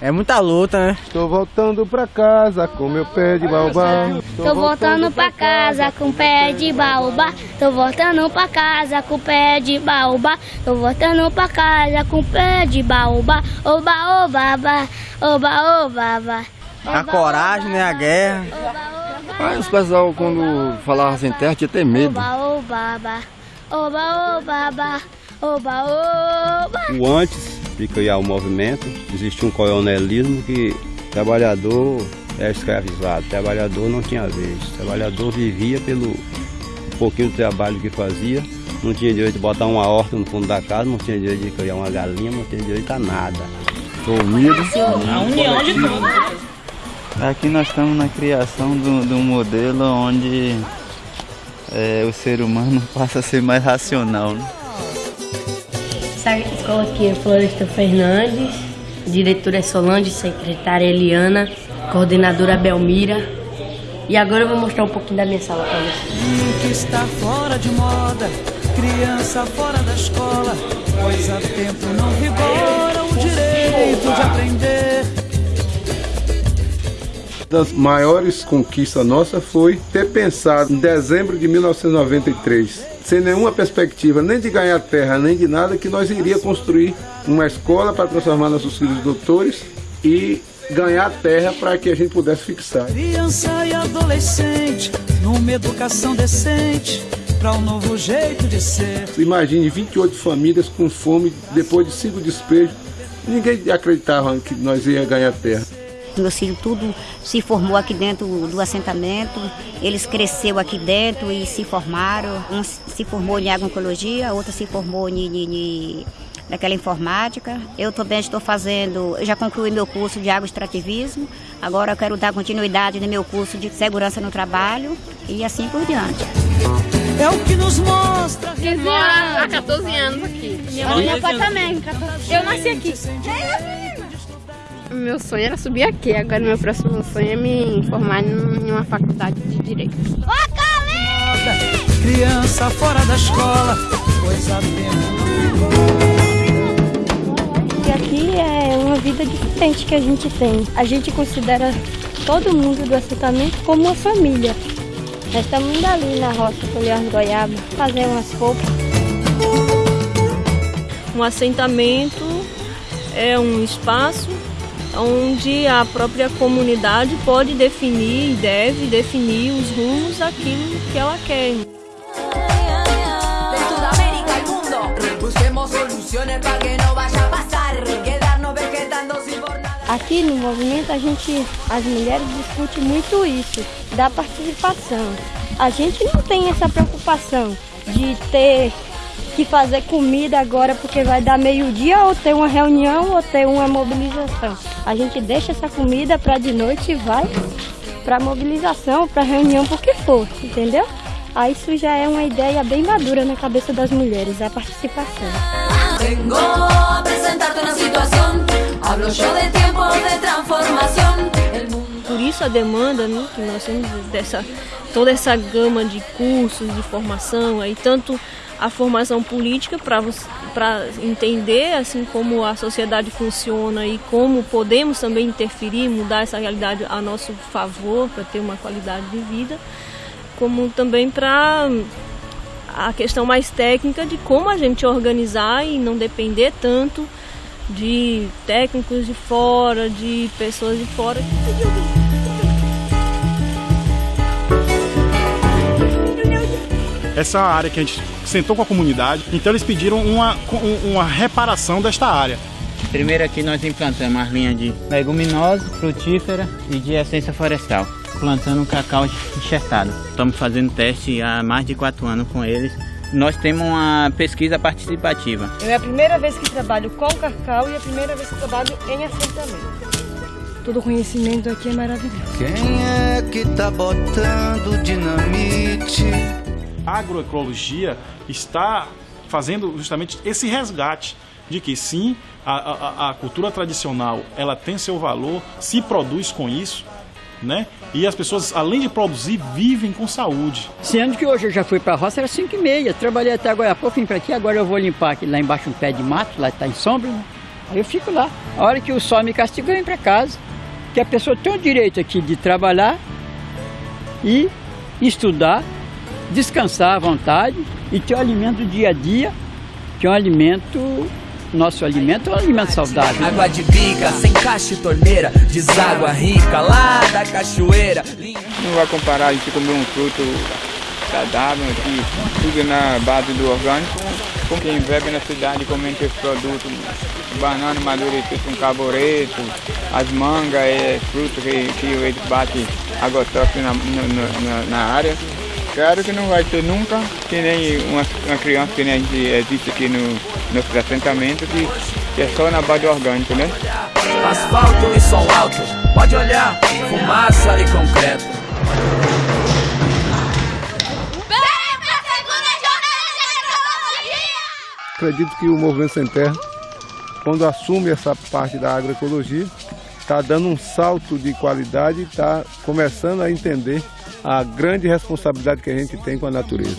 É muita luta, né? Tô voltando pra casa com meu pé de baobá. Tô voltando pra casa com pé de baobá. Tô voltando pra casa com pé de baobá. Tô voltando pra casa com pé de baobá. Oba, oba, oba, oba, oba, oba. A coragem, né? A guerra. Aí os pessoal quando falavam sem terra tinha até medo. Oba, oba, oba. Oba, oba, oba. Oba, oba. O antes de criar o movimento, existia um coronelismo que trabalhador era escravizado, trabalhador não tinha vez, trabalhador vivia pelo pouquinho de trabalho que fazia, não tinha direito de botar uma horta no fundo da casa, não tinha direito de criar uma galinha, não tinha direito a nada. Unidos. A união de tudo. Aqui nós estamos na criação de um modelo onde é, o ser humano passa a ser mais racional. Né? Essa escola aqui é Floresta Fernandes, diretora é Solange, secretária Eliana, coordenadora Belmira. E agora eu vou mostrar um pouquinho da minha sala para vocês. que está fora de moda, criança fora da escola, pois há tempo não vigora o direito de aprender. Das maiores conquistas nossa foi ter pensado em dezembro de 1993 sem nenhuma perspectiva nem de ganhar terra, nem de nada, que nós iria construir uma escola para transformar nossos filhos doutores e ganhar terra para que a gente pudesse fixar. Criança e adolescente, numa educação decente, para um novo jeito de ser. Imagine 28 famílias com fome depois de cinco despejos. Ninguém acreditava que nós ia ganhar terra. Meus filhos tudo se formou aqui dentro do assentamento, eles cresceram aqui dentro e se formaram. Um se formou em agroecologia, outro se formou em, em, em naquela informática. Eu também estou fazendo, já concluí meu curso de agroextrativismo, agora eu quero dar continuidade no meu curso de segurança no trabalho e assim por diante. É o que nos mostra. 15 anos, há 14 anos aqui. Minha mãe é também. Eu nasci aqui. Meu sonho era subir aqui, agora meu próximo sonho é me formar em uma faculdade de Direito. Criança fora da escola, coisa E aqui é uma vida diferente que a gente tem. A gente considera todo mundo do assentamento como uma família. Nós estamos indo ali na roça colher as goiabas, fazer umas roupas. Um assentamento é um espaço onde a própria comunidade pode definir e deve definir os rumos daquilo que ela quer. Aqui no movimento a gente, as mulheres discutem muito isso, da participação. A gente não tem essa preocupação de ter que fazer comida agora porque vai dar meio-dia ou ter uma reunião ou ter uma mobilização. A gente deixa essa comida para de noite e vai para mobilização, para reunião, porque for, entendeu? Aí isso já é uma ideia bem madura na cabeça das mulheres, a participação. Vengo a apresentar-te uma situação, hablo yo de tempo de transformação. Por isso a demanda né, que nós temos dessa toda essa gama de cursos de formação aí tanto a formação política para entender assim como a sociedade funciona e como podemos também interferir, mudar essa realidade a nosso favor para ter uma qualidade de vida, como também para a questão mais técnica de como a gente organizar e não depender tanto de técnicos de fora, de pessoas de fora. Essa área que a gente sentou com a comunidade, então eles pediram uma, uma reparação desta área. Primeiro aqui nós implantamos as linhas de leguminosa, frutífera e de essência florestal, plantando um cacau enxertado. Estamos fazendo teste há mais de quatro anos com eles. Nós temos uma pesquisa participativa. É a primeira vez que trabalho com cacau e a primeira vez que trabalho em assentamento. Todo conhecimento aqui é maravilhoso. Quem é que tá botando dinamite? Agroecologia está fazendo justamente esse resgate de que sim, a, a, a, cultura tradicional ela tem seu valor, se produz com isso, né? E as pessoas, além de produzir, vivem com saúde. Sendo que hoje eu já fui para a roça, era 5 e meia, trabalhei até agora pouco, vim para aqui, agora eu vou limpar aqui lá embaixo um pé de mato, lá está em sombra, né? Aí eu fico lá. A hora que o sol me castiga, eu venho para casa. Que a pessoa tem o direito aqui de trabalhar e estudar, descansar à vontade e ter o alimento do dia a dia, que é um alimento nosso alimento é um alimento saudável. Água de bica, sem caixa e torneira, deságua rica lá da cachoeira. Não vai comparar a gente comer um fruto saudável aqui, tudo na base do orgânico, com quem vive na cidade comendo esse produto, banana madurecido com carbureto, as mangas, é fruto que, que eles batem doce na, na, na área. Claro que não vai ter nunca, que nem uma, uma criança que nem existe aqui no nosso assentamento, que, que é só na base orgânica, né? Asfalto e som alto, pode olhar, fumaça e concreto. Acredito que o Movimento Sem Terra, quando assume essa parte da agroecologia, está dando um salto de qualidade e está começando a entender a grande responsabilidade que a gente tem com a natureza.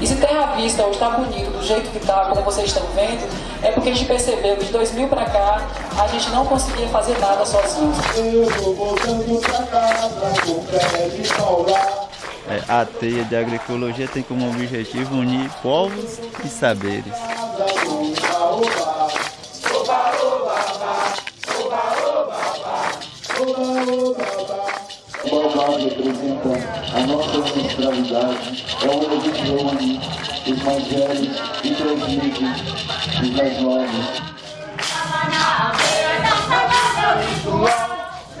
E se Terra Vista hoje está bonito do jeito que está, como vocês estão vendo, é porque a gente percebeu que de 2000 para cá a gente não conseguia fazer nada de é, a teia de agroecologia tem como objetivo unir povos e saberes. Baobá representa a nossa ancestralidade, é onde a gente reúne os mais velhos e transmite os mais novos.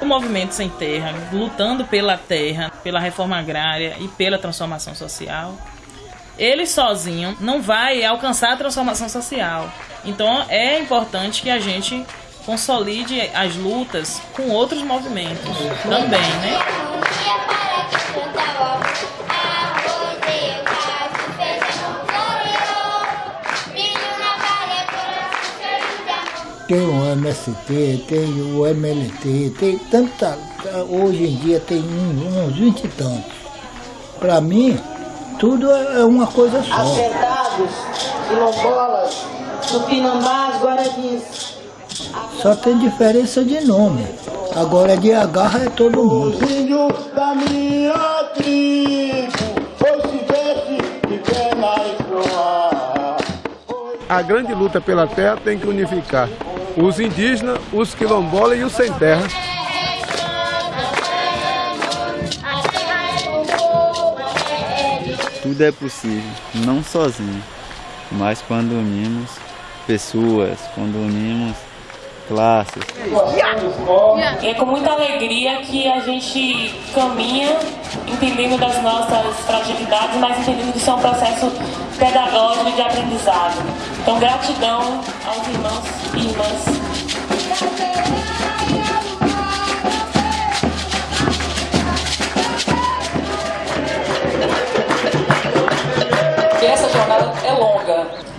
O movimento sem terra, lutando pela terra, pela reforma agrária e pela transformação social, ele sozinho não vai alcançar a transformação social. Então é importante que a gente consolide as lutas com outros movimentos também, né? Tem o MST, tem o MLT, tem tanta. Hoje em dia tem uns 20 e tantos. Para mim, tudo é uma coisa só. Assentados, quilombolas, tupinambás, guaranins. Só tem diferença de nome. Agora de agarra é todo mundo. da minha tribo, de A grande luta pela terra tem que unificar os indígenas, os quilombolas e os sem terra. Tudo é possível, não sozinho, mas quando unimos pessoas, quando unimos classes. É com muita alegria que a gente caminha entendendo das nossas fragilidades, mas entendendo que isso é um processo pedagógico de aprendizado. Então, gratidão aos irmãos e irmãs.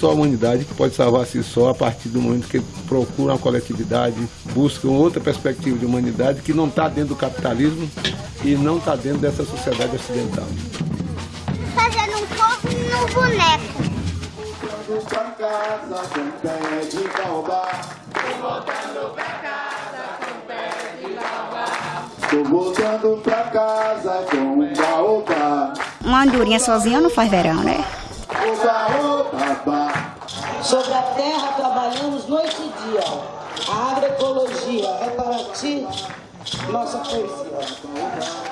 Só a humanidade que pode salvar si só a partir do momento que procura uma coletividade, busca outra perspectiva de humanidade que não está dentro do capitalismo e não está dentro dessa sociedade ocidental. Fazendo um povo no boneco. Pra casa com pé de baobá. Tô voltando pra casa com pé de baobá. Tô voltando pra casa com baobá. Uma andorinha sozinha não faz verão, né? Sobre a terra trabalhamos noite e dia. A agroecologia é para ti nossa poesia.